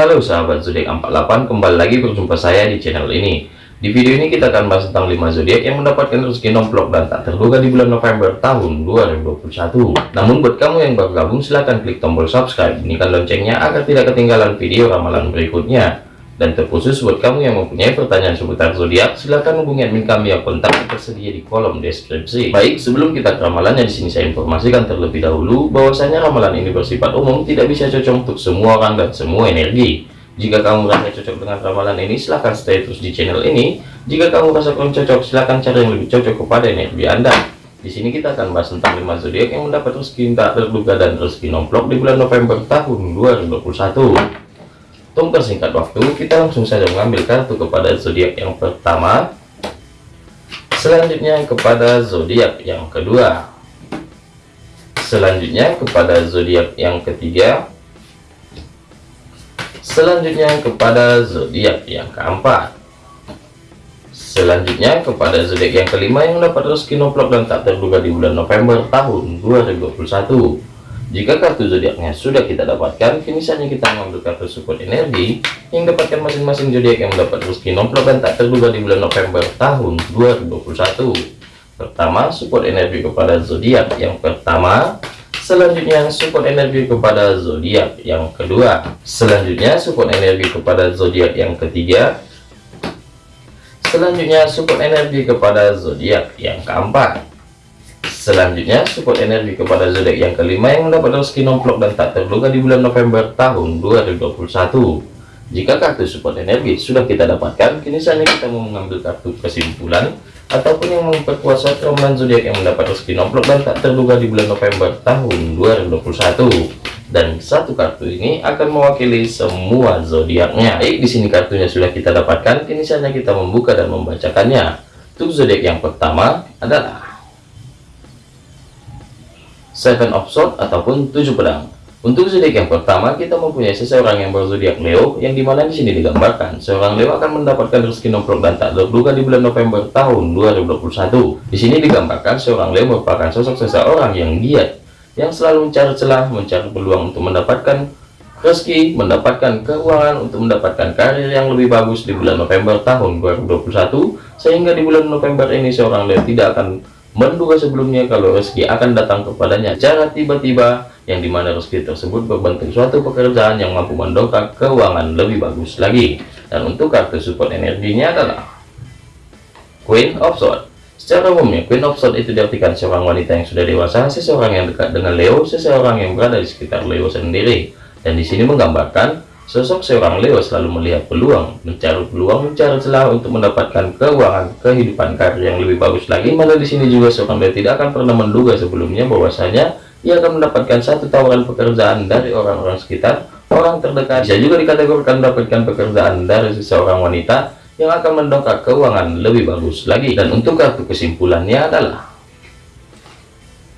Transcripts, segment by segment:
Halo sahabat zodiak 48 kembali lagi berjumpa saya di channel ini. Di video ini kita akan bahas tentang 5 zodiak yang mendapatkan rezeki nomplok dan tak terduga di bulan November tahun 2021 namun buat kamu yang baru gabung silahkan klik tombol subscribe bunyikan loncengnya agar tidak ketinggalan video ramalan berikutnya dan terkhusus buat kamu yang mempunyai pertanyaan seputar zodiak, silahkan hubungi admin kami yang kontak tersedia di kolom deskripsi. Baik, sebelum kita ke ramalannya di sini saya informasikan terlebih dahulu bahwasanya ramalan ini bersifat umum, tidak bisa cocok untuk semua orang dan semua energi. Jika kamu merasa cocok dengan ramalan ini, silahkan stay terus di channel ini. Jika kamu merasa kurang cocok, silahkan cari yang lebih cocok kepada energi Anda. Di sini kita akan bahas tentang 5 zodiak yang mendapat rezeki tak terduga dan rezeki nomplok di bulan November tahun 2021 tunggu singkat waktu kita langsung saja mengambil kartu kepada zodiak yang pertama. Selanjutnya kepada zodiak yang kedua. Selanjutnya kepada zodiak yang ketiga. Selanjutnya kepada zodiak yang keempat. Selanjutnya kepada zodiak yang kelima yang dapat rezeki nomplok dan tak terduga di bulan November tahun 2021 jika kartu zodiaknya sudah kita dapatkan, kini saatnya kita mengambil kartu support energi yang dapatkan masing-masing zodiak yang mendapat rezeki nomplok dan tak terduga di bulan November tahun 2021. Pertama, support energi kepada zodiak yang pertama. Selanjutnya, support energi kepada zodiak yang kedua. Selanjutnya, support energi kepada zodiak yang ketiga. Selanjutnya, support energi kepada zodiak yang keempat. Selanjutnya, support energi kepada zodiak yang kelima yang mendapat rezeki nomplok dan tak terduga di bulan November tahun 2021. Jika kartu support energi sudah kita dapatkan, kini saatnya kita mau mengambil kartu kesimpulan ataupun yang memperkuat ramalan zodiak yang mendapat rezeki nomplok dan tak terduga di bulan November tahun 2021. Dan satu kartu ini akan mewakili semua zodiaknya. Baik, di sini kartunya sudah kita dapatkan, kini saatnya kita membuka dan membacakannya. Untuk zodiak yang pertama adalah Seven of Swords ataupun tujuh pedang. Untuk zodiak yang pertama, kita mempunyai seseorang yang berzodiak Leo, yang di mana di sini digambarkan seorang Leo akan mendapatkan rezeki nomplok dan tak terduga di bulan November tahun 2021. Di sini digambarkan seorang Leo merupakan sosok seseorang yang giat, yang selalu mencari celah, mencari peluang untuk mendapatkan rezeki, mendapatkan keuangan untuk mendapatkan karir yang lebih bagus di bulan November tahun 2021, sehingga di bulan November ini seorang Leo tidak akan menduga sebelumnya kalau rezeki akan datang kepadanya. Secara tiba-tiba yang di mana rezeki tersebut berbentuk suatu pekerjaan yang mampu mendongkrak keuangan lebih bagus lagi. Dan untuk kartu support energinya adalah Queen of Swords. Secara umumnya Queen of Swords itu diartikan seorang wanita yang sudah dewasa seseorang yang dekat dengan Leo seseorang yang berada di sekitar Leo sendiri. Dan di sini menggambarkan Sosok seorang Leo selalu melihat peluang, mencari peluang, mencari celah untuk mendapatkan keuangan, kehidupan karir yang lebih bagus lagi. Malah di sini juga seorang Leo tidak akan pernah menduga sebelumnya bahwasanya ia akan mendapatkan satu tawaran pekerjaan dari orang-orang sekitar, orang terdekat. Bisa juga dikategorikan mendapatkan pekerjaan dari seseorang wanita yang akan mendongkrak keuangan lebih bagus lagi. Dan untuk kartu kesimpulannya adalah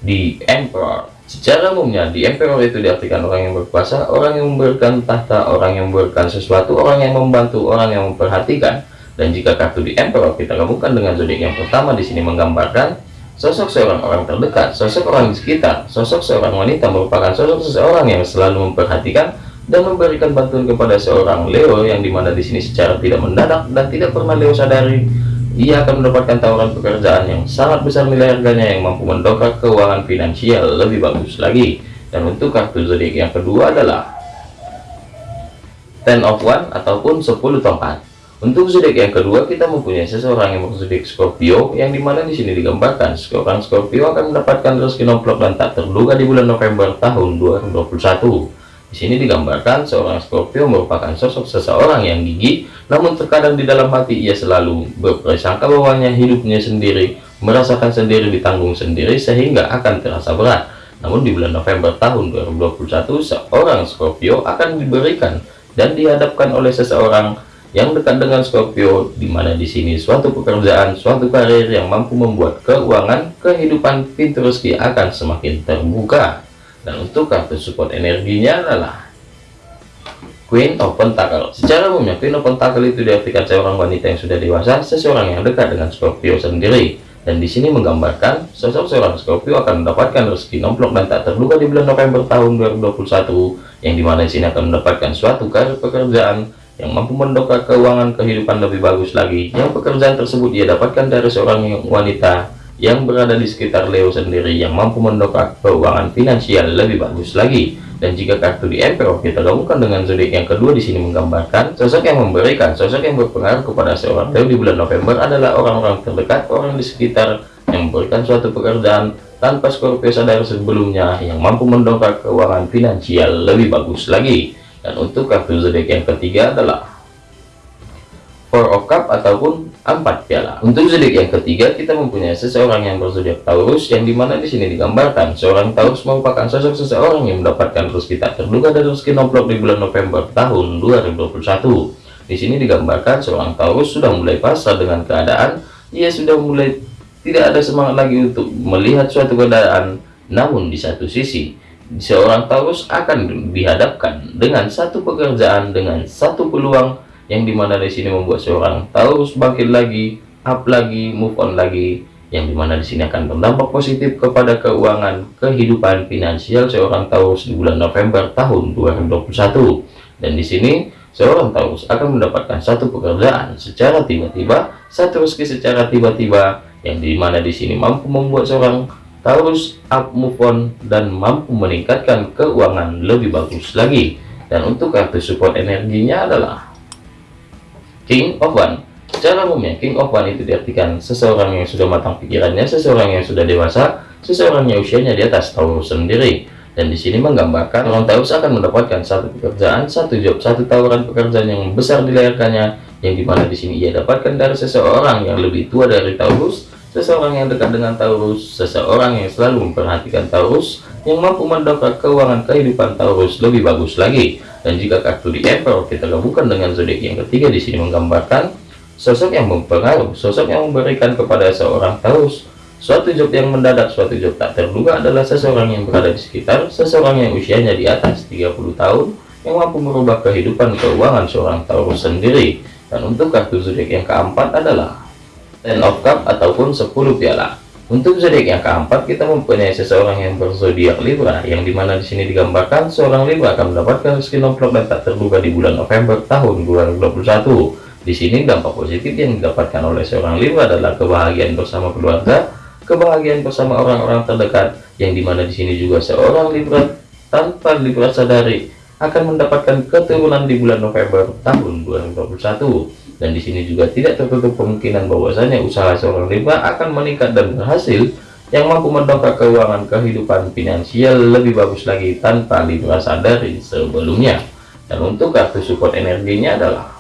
di Emperor Secara umumnya di emperor itu diartikan orang yang berkuasa, orang yang memberikan tahta, orang yang memberikan sesuatu, orang yang membantu, orang yang memperhatikan. Dan jika kartu di emperor kita gabungkan dengan zodiak yang pertama di sini menggambarkan sosok seorang orang terdekat, sosok orang di sekitar, sosok seorang wanita merupakan sosok seseorang yang selalu memperhatikan dan memberikan bantuan kepada seorang Leo yang di mana di sini secara tidak mendadak dan tidak pernah Leo sadari ia akan mendapatkan tawaran pekerjaan yang sangat besar nilai harganya yang mampu mendongkrak keuangan finansial lebih bagus lagi. Dan untuk kartu zodiak yang kedua adalah ten of one ataupun 10 tongkat untuk zodiak yang kedua kita mempunyai seseorang yang berzodiak Scorpio yang di mana di sini digambarkan seorang Scorpio akan mendapatkan rezeki nomplok dan tak terduga di bulan November tahun 2021 di sini digambarkan seorang Scorpio merupakan sosok seseorang yang gigih, namun terkadang di dalam hati ia selalu berprasangka bahwanya hidupnya sendiri, merasakan sendiri, ditanggung sendiri sehingga akan terasa berat. Namun di bulan November tahun 2021, seorang Scorpio akan diberikan dan dihadapkan oleh seseorang yang dekat dengan Scorpio, di mana di sini suatu pekerjaan, suatu karir yang mampu membuat keuangan, kehidupan, pintu rezeki akan semakin terbuka dan untuk kartu support energinya adalah Queen of Pentacle. Secara umumnya Queen of Pentacle itu diartikan seorang wanita yang sudah dewasa, seseorang yang dekat dengan Scorpio sendiri. dan di sini menggambarkan sosok seorang Scorpio akan mendapatkan rezeki nomplok dan tak terduga di bulan November tahun 2021 yang di mana di sini akan mendapatkan suatu karir pekerjaan yang mampu mendongkrak keuangan kehidupan lebih bagus lagi yang pekerjaan tersebut ia dapatkan dari seorang wanita yang berada di sekitar Leo sendiri yang mampu mendongkrak keuangan finansial lebih bagus lagi dan jika kartu di Emperor kita gabungkan dengan zodiak yang kedua di sini menggambarkan sosok yang memberikan, sosok yang berpengaruh kepada seorang Leo di bulan November adalah orang-orang terdekat, orang di sekitar yang memberikan suatu pekerjaan tanpa Scorpio sadar sebelumnya yang mampu mendongkrak keuangan finansial lebih bagus lagi. Dan untuk kartu zodiak yang ketiga adalah Four of Cup ataupun empat piala. Untuk zodiak yang ketiga kita mempunyai seseorang yang berzodiak Taurus yang di mana di sini digambarkan seorang Taurus merupakan sosok seseorang yang mendapatkan rezeki tak terduga dari rezeki nomplok di bulan November tahun 2021. Di sini digambarkan seorang Taurus sudah mulai pasrah dengan keadaan, ia sudah mulai tidak ada semangat lagi untuk melihat suatu keadaan. Namun di satu sisi seorang Taurus akan dihadapkan dengan satu pekerjaan dengan satu peluang yang di mana di sini membuat seorang Taurus bangkit lagi, up lagi, move on lagi, yang di mana di sini akan berdampak positif kepada keuangan kehidupan finansial seorang Taurus di bulan November tahun 2021. Dan di sini seorang Taurus akan mendapatkan satu pekerjaan secara tiba-tiba, satu rezeki secara tiba-tiba, yang di mana di sini mampu membuat seorang Taurus up move on dan mampu meningkatkan keuangan lebih bagus lagi. Dan untuk kartu support energinya adalah King of One Secara umumnya, King of One itu diartikan seseorang yang sudah matang pikirannya, seseorang yang sudah dewasa, seseorang yang usianya di atas Taurus sendiri. Dan di sini menggambarkan orang Taurus akan mendapatkan satu pekerjaan, satu job, satu tawaran pekerjaan yang besar dilayarkannya, yang di mana di sini ia dapatkan dari seseorang yang lebih tua dari Taurus, seseorang yang dekat dengan Taurus, seseorang yang selalu memperhatikan Taurus, yang mampu mendongkrak keuangan kehidupan Taurus lebih bagus lagi. Dan jika kartu di Emperor kita gabungkan dengan zodiak yang ketiga di sini menggambarkan sosok yang mempengaruhi, sosok yang memberikan kepada seorang Taurus suatu job yang mendadak, suatu job tak terduga adalah seseorang yang berada di sekitar, seseorang yang usianya di atas 30 tahun yang mampu merubah kehidupan keuangan seorang Taurus sendiri. Dan untuk kartu zodiak yang keempat adalah Ten of Cup ataupun 10 piala. Untuk zodiak yang keempat, kita mempunyai seseorang yang berzodiak Libra, yang di mana di sini digambarkan seorang Libra akan mendapatkan rezeki nomplok dan tak terduga di bulan November tahun 2021. Di sini dampak positif yang didapatkan oleh seorang Libra adalah kebahagiaan bersama keluarga, kebahagiaan bersama orang-orang terdekat, yang di mana di sini juga seorang Libra tanpa Libra sadari akan mendapatkan keturunan di bulan November tahun 2021 dan di sini juga tidak tertutup kemungkinan bahwasanya usaha seorang Libra akan meningkat dan berhasil yang mampu mendongkrak keuangan kehidupan finansial lebih bagus lagi tanpa Libra sadari sebelumnya. Dan untuk kartu support energinya adalah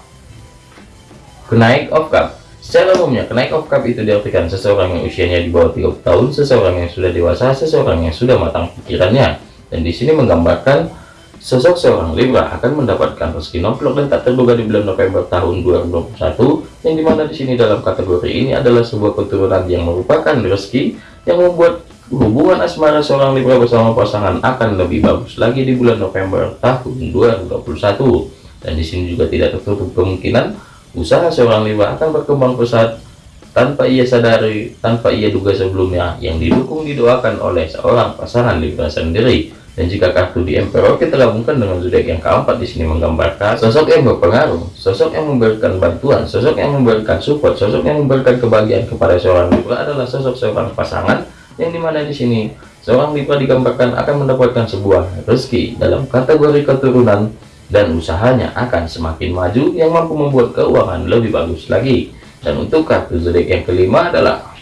kenaik of cup secara umumnya kenaik of cup itu diartikan seseorang yang usianya di bawah 30 tahun seseorang yang sudah dewasa seseorang yang sudah matang pikirannya. Dan di sini menggambarkan Sosok seorang Libra akan mendapatkan rezeki nomplok dan tak terduga di bulan November tahun 2021, yang di mana di sini dalam kategori ini adalah sebuah keturunan yang merupakan rezeki yang membuat hubungan asmara seorang Libra bersama pasangan akan lebih bagus lagi di bulan November tahun 2021. Dan di sini juga tidak tertutup kemungkinan usaha seorang Libra akan berkembang pesat tanpa ia sadari, tanpa ia duga sebelumnya, yang didukung didoakan oleh seorang pasangan Libra sendiri. Dan jika kartu di Emperor kita gabungkan dengan zodiak yang keempat di sini menggambarkan sosok yang berpengaruh, sosok yang memberikan bantuan, sosok yang memberikan support, sosok yang memberikan kebahagiaan kepada seorang Libra adalah sosok seorang pasangan yang di mana di sini seorang Libra digambarkan akan mendapatkan sebuah rezeki dalam kategori keturunan dan usahanya akan semakin maju yang mampu membuat keuangan lebih bagus lagi. Dan untuk kartu zodiak yang kelima adalah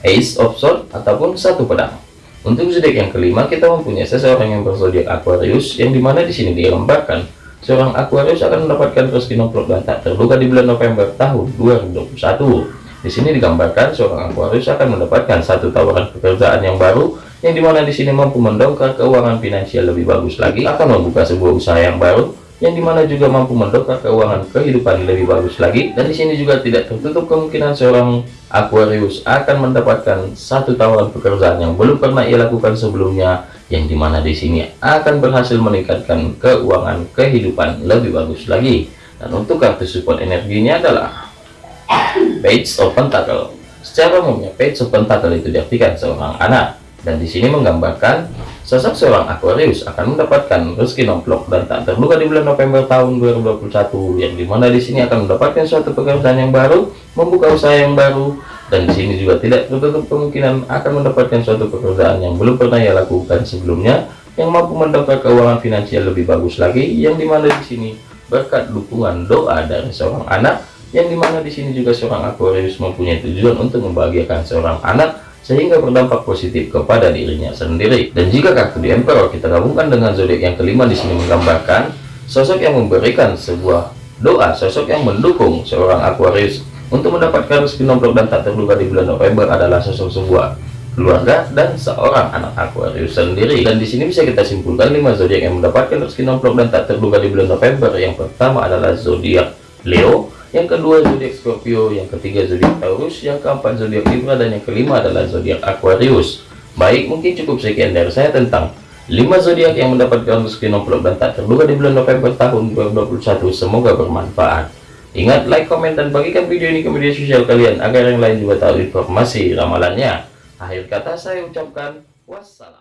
Ace of Swords ataupun satu pedang. Untuk zodiak yang kelima, kita mempunyai seseorang yang berzodiak Aquarius, yang di mana di sini digambarkan seorang Aquarius akan mendapatkan rezeki nomplok dan tak terduga di bulan November tahun 2021. Di sini digambarkan seorang Aquarius akan mendapatkan satu tawaran pekerjaan yang baru, yang di mana di sini mampu mendongkrak keuangan finansial lebih bagus lagi, akan membuka sebuah usaha yang baru, yang di mana juga mampu mendongkrak keuangan kehidupan lebih bagus lagi dan di sini juga tidak tertutup kemungkinan seorang Aquarius akan mendapatkan satu tawaran pekerjaan yang belum pernah ia lakukan sebelumnya yang di mana di sini akan berhasil meningkatkan keuangan kehidupan lebih bagus lagi. Dan untuk kartu support energinya adalah Page of Pentacle. Secara umumnya page sepentakel itu diartikan seorang anak dan di sini menggambarkan sosok seorang Aquarius akan mendapatkan rezeki nomplok dan tak terduga di bulan November tahun 2021 yang di mana di sini akan mendapatkan suatu pekerjaan yang baru membuka usaha yang baru dan di sini juga tidak tertutup kemungkinan akan mendapatkan suatu pekerjaan yang belum pernah ia lakukan sebelumnya yang mampu mendapatkan keuangan finansial lebih bagus lagi yang di mana di sini berkat dukungan doa dari seorang anak yang di mana di sini juga seorang Aquarius mempunyai tujuan untuk membahagiakan seorang anak sehingga berdampak positif kepada dirinya sendiri. Dan jika kartu di Emperor kita gabungkan dengan zodiak yang kelima di sini menggambarkan sosok yang memberikan sebuah doa, sosok yang mendukung seorang Aquarius untuk mendapatkan rezeki nomplok dan tak terduga di bulan November adalah sosok sebuah keluarga dan seorang anak Aquarius sendiri. Dan di sini bisa kita simpulkan lima zodiak yang mendapatkan rezeki nomplok dan tak terduga di bulan November. Yang pertama adalah zodiak Leo, yang kedua zodiak Scorpio, yang ketiga zodiak Taurus, yang keempat zodiak Libra dan yang kelima adalah zodiak Aquarius. Baik, mungkin cukup sekian dari saya tentang 5 zodiak yang mendapatkan rezeki nomplok dan tak terduga di bulan November tahun 2021. Semoga bermanfaat. Ingat like, komen, dan bagikan video ini ke media sosial kalian agar yang lain juga tahu informasi ramalannya. Akhir kata saya ucapkan wassalam.